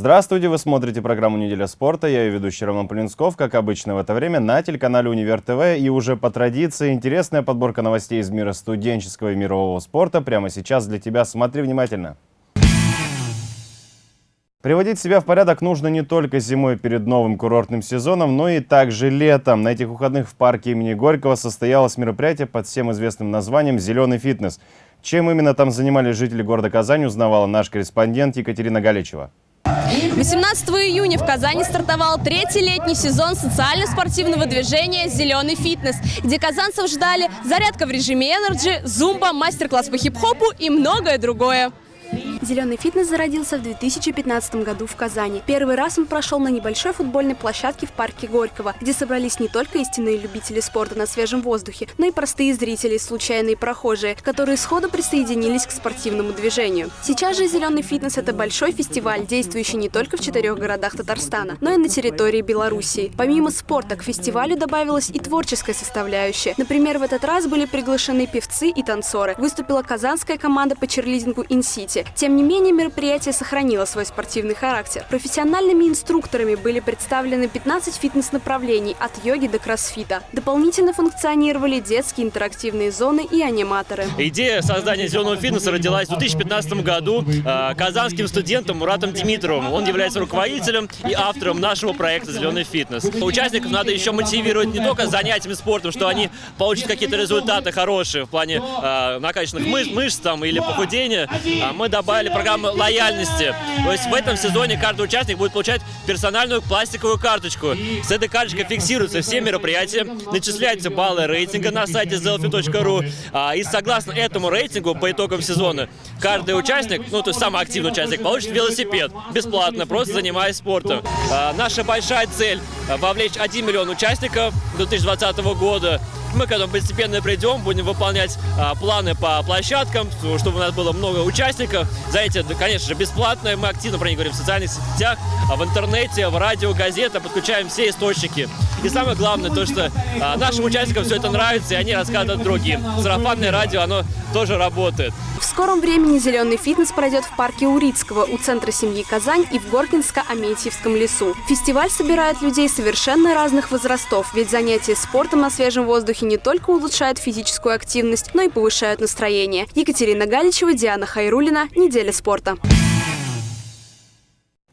Здравствуйте, вы смотрите программу «Неделя спорта». Я ее ведущий Роман Полинсков, как обычно в это время, на телеканале «Универ ТВ». И уже по традиции интересная подборка новостей из мира студенческого и мирового спорта прямо сейчас для тебя. Смотри внимательно. Приводить себя в порядок нужно не только зимой перед новым курортным сезоном, но и также летом. На этих выходных в парке имени Горького состоялось мероприятие под всем известным названием «Зеленый фитнес». Чем именно там занимались жители города Казань, узнавала наш корреспондент Екатерина Галичева. 18 июня в Казани стартовал третий летний сезон социально-спортивного движения «Зеленый фитнес», где казанцев ждали зарядка в режиме Energy, зумба, мастер-класс по хип-хопу и многое другое. Зеленый фитнес зародился в 2015 году в Казани. Первый раз он прошел на небольшой футбольной площадке в парке Горького, где собрались не только истинные любители спорта на свежем воздухе, но и простые зрители, случайные прохожие, которые сходу присоединились к спортивному движению. Сейчас же Зеленый фитнес – это большой фестиваль, действующий не только в четырех городах Татарстана, но и на территории Белоруссии. Помимо спорта, к фестивалю добавилась и творческая составляющая. Например, в этот раз были приглашены певцы и танцоры. Выступила казанская команда по черлидингу «Инсити». Тем тем не менее, мероприятие сохранило свой спортивный характер. Профессиональными инструкторами были представлены 15 фитнес-направлений от йоги до кроссфита. Дополнительно функционировали детские интерактивные зоны и аниматоры. Идея создания зеленого фитнеса родилась в 2015 году э, казанским студентом Муратом Димитровым. Он является руководителем и автором нашего проекта «Зеленый фитнес». Участников надо еще мотивировать не только занятиями спортом, что они получат какие-то результаты хорошие в плане э, накачанных мышц, мышц там, или похудения. А мы добавили добавили программу лояльности. То есть в этом сезоне каждый участник будет получать персональную пластиковую карточку. С этой карточкой фиксируются все мероприятия, начисляются баллы рейтинга на сайте zelfi.ru. А, и согласно этому рейтингу по итогам сезона каждый участник, ну то есть самый активный участник, получит велосипед бесплатно, просто занимаясь спортом. А, наша большая цель вовлечь 1 миллион участников до 2020 года. Мы к этому постепенно придем, будем выполнять а, планы по площадкам, чтобы у нас было много участников. Занятия, конечно же, бесплатные. Мы активно про них говорим в социальных сетях, а в интернете, в радио, газета, подключаем все источники. И самое главное, то, что а, нашим участникам все это нравится, и они рассказывают другим. Сарафанное радио, оно тоже работает. В скором времени «Зеленый фитнес» пройдет в парке Урицкого у Центра семьи Казань и в Горкинско-Аметьевском лесу. Фестиваль собирает людей совершенно разных возрастов, ведь занятия спортом на свежем воздухе не только улучшают физическую активность, но и повышают настроение. Екатерина Галичева, Диана Хайрулина. Неделя спорта.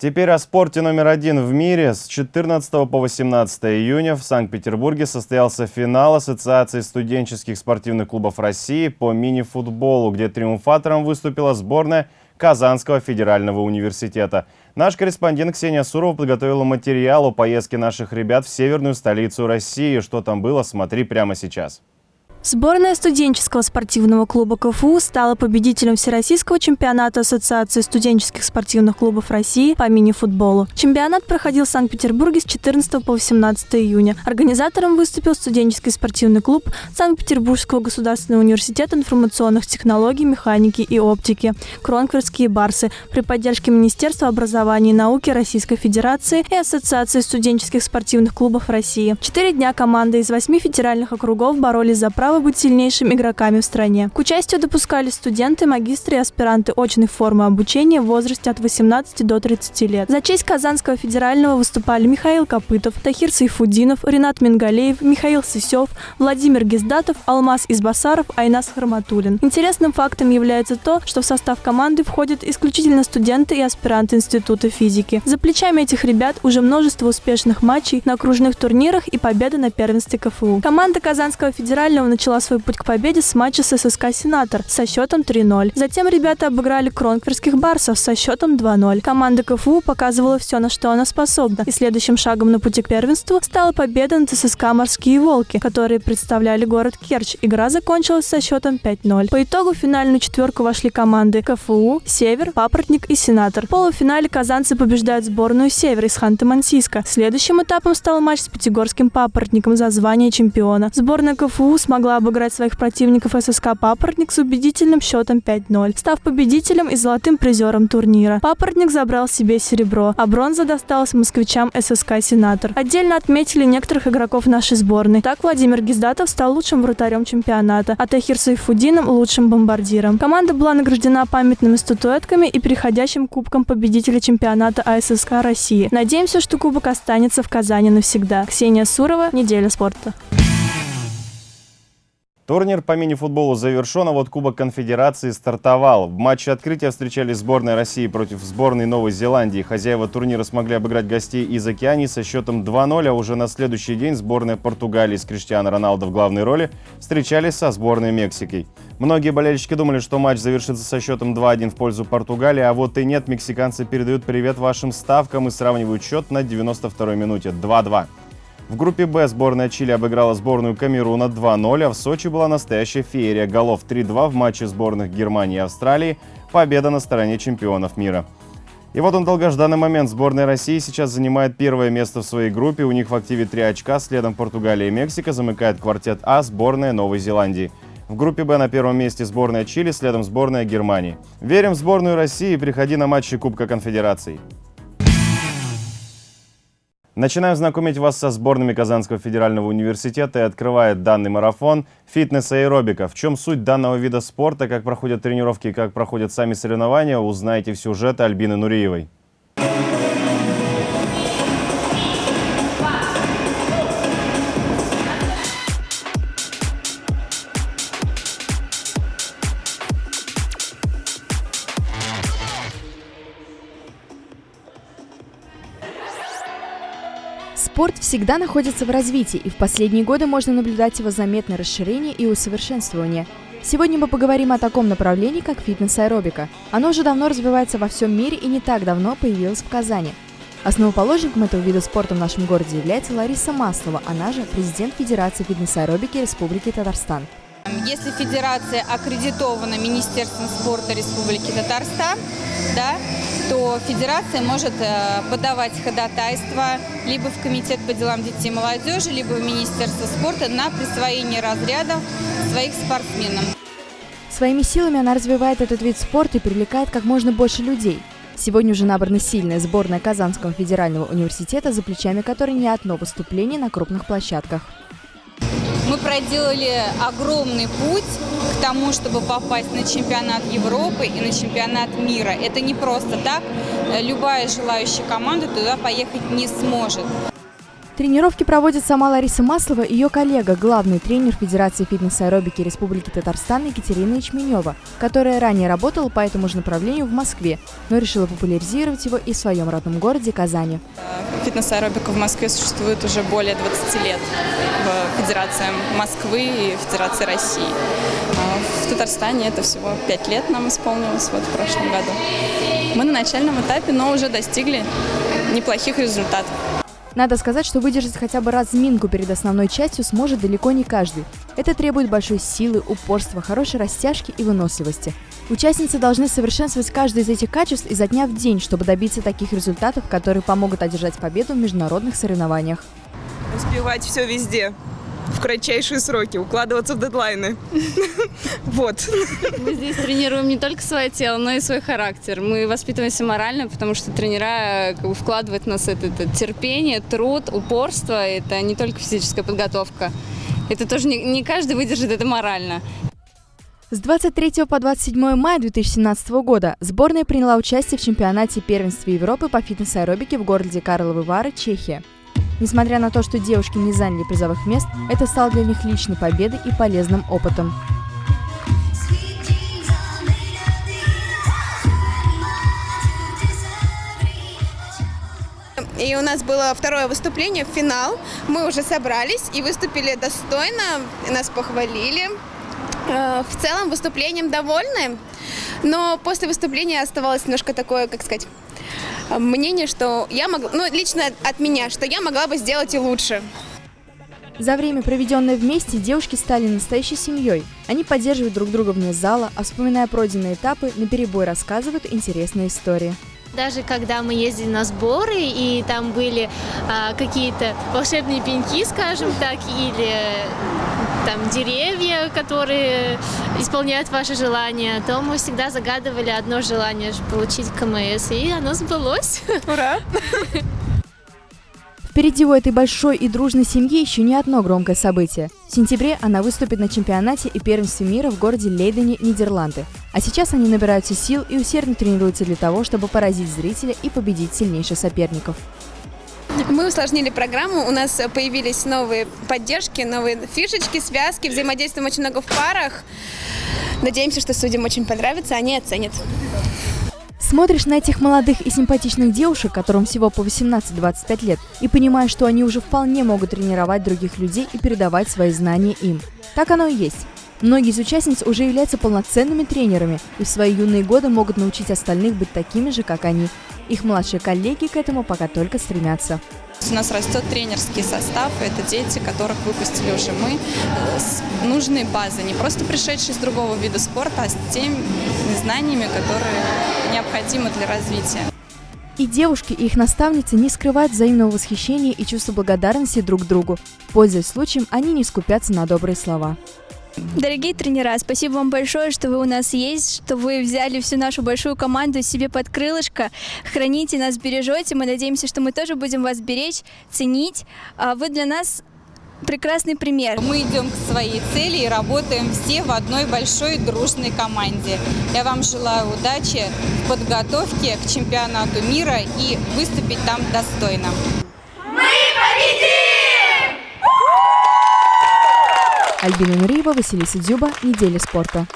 Теперь о спорте номер один в мире. С 14 по 18 июня в Санкт-Петербурге состоялся финал Ассоциации студенческих спортивных клубов России по мини-футболу, где триумфатором выступила сборная Казанского федерального университета. Наш корреспондент Ксения Сурова подготовила материал о поездке наших ребят в северную столицу России. Что там было, смотри прямо сейчас. Сборная студенческого спортивного клуба КФУ стала победителем Всероссийского чемпионата Ассоциации студенческих спортивных клубов России по мини-футболу. Чемпионат проходил в Санкт-Петербурге с 14 по 18 июня. Организатором выступил студенческий спортивный клуб Санкт-Петербургского государственного университета информационных технологий, механики и оптики «Кронкверские барсы» при поддержке Министерства образования и науки Российской Федерации и Ассоциации студенческих спортивных клубов России. Четыре дня команды из восьми федеральных округов боролись за право право быть сильнейшими игроками в стране. К участию допускались студенты, магистры и аспиранты очной формы обучения в возрасте от 18 до 30 лет. За честь Казанского федерального выступали Михаил Копытов, Тахир Сайфудинов, Ренат Мингалеев, Михаил Сысев, Владимир Гиздатов, Алмаз Избасаров, Айнас Харматулин. Интересным фактом является то, что в состав команды входят исключительно студенты и аспиранты Института физики. За плечами этих ребят уже множество успешных матчей на окружных турнирах и победы на первенстве КФУ. Команда Казанского федерального начала свой путь к победе с матча с ССК «Сенатор» со счетом 3-0. Затем ребята обыграли кронкверских барсов со счетом 2-0. Команда КФУ показывала все, на что она способна. И следующим шагом на пути к первенству стала победа над ССК «Морские волки», которые представляли город Керчь. Игра закончилась со счетом 5-0. По итогу в финальную четверку вошли команды КФУ, Север, Папоротник и Сенатор. В полуфинале казанцы побеждают сборную Север из Ханты-Мансийска. Следующим этапом стал матч с Пятигорским Папоротником за звание чемпиона. Сборная КФУ смогла смогла обыграть своих противников ССК «Папоротник» с убедительным счетом 5-0, став победителем и золотым призером турнира. «Папоротник» забрал себе серебро, а бронза досталась москвичам ССК «Сенатор». Отдельно отметили некоторых игроков нашей сборной. Так Владимир Гиздатов стал лучшим вратарем чемпионата, а Тахир Сайфудином – лучшим бомбардиром. Команда была награждена памятными статуэтками и переходящим кубком победителя чемпионата АССК России. Надеемся, что кубок останется в Казани навсегда. Ксения Сурова, «Неделя спорта». Турнир по мини-футболу завершен, а вот Кубок Конфедерации стартовал. В матче открытия встречались сборная России против сборной Новой Зеландии. Хозяева турнира смогли обыграть гостей из Океании со счетом 2-0, а уже на следующий день сборная Португалии с Криштиано Роналдо в главной роли встречались со сборной Мексикой. Многие болельщики думали, что матч завершится со счетом 2-1 в пользу Португалии, а вот и нет, мексиканцы передают привет вашим ставкам и сравнивают счет на 92-й минуте 2-2. В группе «Б» сборная Чили обыграла сборную Камеруна 2-0, а в Сочи была настоящая феерия голов 3-2 в матче сборных Германии и Австралии. Победа на стороне чемпионов мира. И вот он долгожданный момент. Сборная России сейчас занимает первое место в своей группе. У них в активе 3 очка. Следом Португалия и Мексика замыкает квартет А сборная Новой Зеландии. В группе «Б» на первом месте сборная Чили, следом сборная Германии. Верим в сборную России. Приходи на матчи Кубка Конфедераций. Начинаем знакомить вас со сборными Казанского федерального университета и открывает данный марафон фитнес аэробика. В чем суть данного вида спорта, как проходят тренировки и как проходят сами соревнования, узнаете в сюжете Альбины Нуриевой. Спорт всегда находится в развитии, и в последние годы можно наблюдать его заметное расширение и усовершенствование. Сегодня мы поговорим о таком направлении, как фитнес-аэробика. Оно уже давно развивается во всем мире и не так давно появилось в Казани. Основоположником этого вида спорта в нашем городе является Лариса Маслова, она же президент Федерации фитнес-аэробики Республики Татарстан. Если федерация аккредитована Министерством спорта Республики Татарстан, да, то федерация может э, подавать ходатайство либо в Комитет по делам детей и молодежи, либо в Министерство спорта на присвоение разрядов своих спортсменам. Своими силами она развивает этот вид спорта и привлекает как можно больше людей. Сегодня уже набрана сильная сборная Казанского федерального университета, за плечами которой не одно выступление на крупных площадках. Мы проделали огромный путь к тому, чтобы попасть на чемпионат Европы и на чемпионат мира. Это не просто так. Любая желающая команда туда поехать не сможет. Тренировки проводит сама Лариса Маслова и ее коллега, главный тренер Федерации фитнес-аэробики Республики Татарстан Екатерина Ячменева, которая ранее работала по этому же направлению в Москве, но решила популяризировать его и в своем родном городе Казани. Фитнес-аэробика в Москве существует уже более 20 лет в Федерации Москвы и Федерации России. А в Татарстане это всего 5 лет нам исполнилось вот в прошлом году. Мы на начальном этапе, но уже достигли неплохих результатов. Надо сказать, что выдержать хотя бы разминку перед основной частью сможет далеко не каждый. Это требует большой силы, упорства, хорошей растяжки и выносливости. Участницы должны совершенствовать каждое из этих качеств изо дня в день, чтобы добиться таких результатов, которые помогут одержать победу в международных соревнованиях. Успевать все везде в кратчайшие сроки, укладываться в дедлайны. Вот. Мы здесь тренируем не только свое тело, но и свой характер. Мы воспитываемся морально, потому что тренера как бы, вкладывают в нас это, это терпение, труд, упорство. Это не только физическая подготовка. Это тоже не, не каждый выдержит это морально. С 23 по 27 мая 2017 года сборная приняла участие в чемпионате первенства Европы по фитнес-аэробике в городе Карловы Вары, Чехия. Несмотря на то, что девушки не заняли призовых мест, это стало для них личной победой и полезным опытом. И у нас было второе выступление, финал. Мы уже собрались и выступили достойно, нас похвалили. Э, в целом выступлением довольны, но после выступления оставалось немножко такое, как сказать, мнение, что я могла, ну, лично от меня, что я могла бы сделать и лучше. За время, проведенное вместе, девушки стали настоящей семьей. Они поддерживают друг друга вне зала, а вспоминая пройденные этапы, на перебой рассказывают интересные истории. Даже когда мы ездили на сборы, и там были а, какие-то волшебные пеньки, скажем так, или там деревья, которые исполняют ваши желания, то мы всегда загадывали одно желание – получить КМС, и оно сбылось. Ура! Впереди у этой большой и дружной семьи еще не одно громкое событие. В сентябре она выступит на чемпионате и первенстве мира в городе Лейдене, Нидерланды. А сейчас они набираются сил и усердно тренируются для того, чтобы поразить зрителя и победить сильнейших соперников. Мы усложнили программу, у нас появились новые поддержки, новые фишечки, связки, взаимодействуем очень много в парах. Надеемся, что судьям очень понравится, они оценят. Смотришь на этих молодых и симпатичных девушек, которым всего по 18-25 лет, и понимаешь, что они уже вполне могут тренировать других людей и передавать свои знания им. Так оно и есть. Многие из участниц уже являются полноценными тренерами и в свои юные годы могут научить остальных быть такими же, как они. Их младшие коллеги к этому пока только стремятся. У нас растет тренерский состав, это дети, которых выпустили уже мы, э, с нужной базой, не просто пришедшие из другого вида спорта, а с теми знаниями, которые необходимы для развития. И девушки, и их наставницы не скрывают взаимного восхищения и чувства благодарности друг другу. Пользуясь случаем, они не скупятся на добрые слова. Дорогие тренера, спасибо вам большое, что вы у нас есть, что вы взяли всю нашу большую команду себе под крылышко, храните нас, бережете. Мы надеемся, что мы тоже будем вас беречь, ценить. А вы для нас прекрасный пример. Мы идем к своей цели и работаем все в одной большой дружной команде. Я вам желаю удачи в подготовке к чемпионату мира и выступить там достойно. Мы победим! Альбина Нуриева, Василиса Дзюба. Неделя спорта.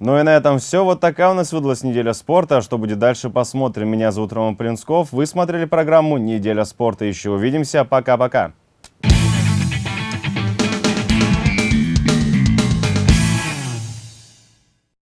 Ну и на этом все. Вот такая у нас выдалась неделя спорта. А что будет дальше, посмотрим. Меня зовут Роман Плинсков. Вы смотрели программу «Неделя спорта». Еще увидимся. Пока-пока.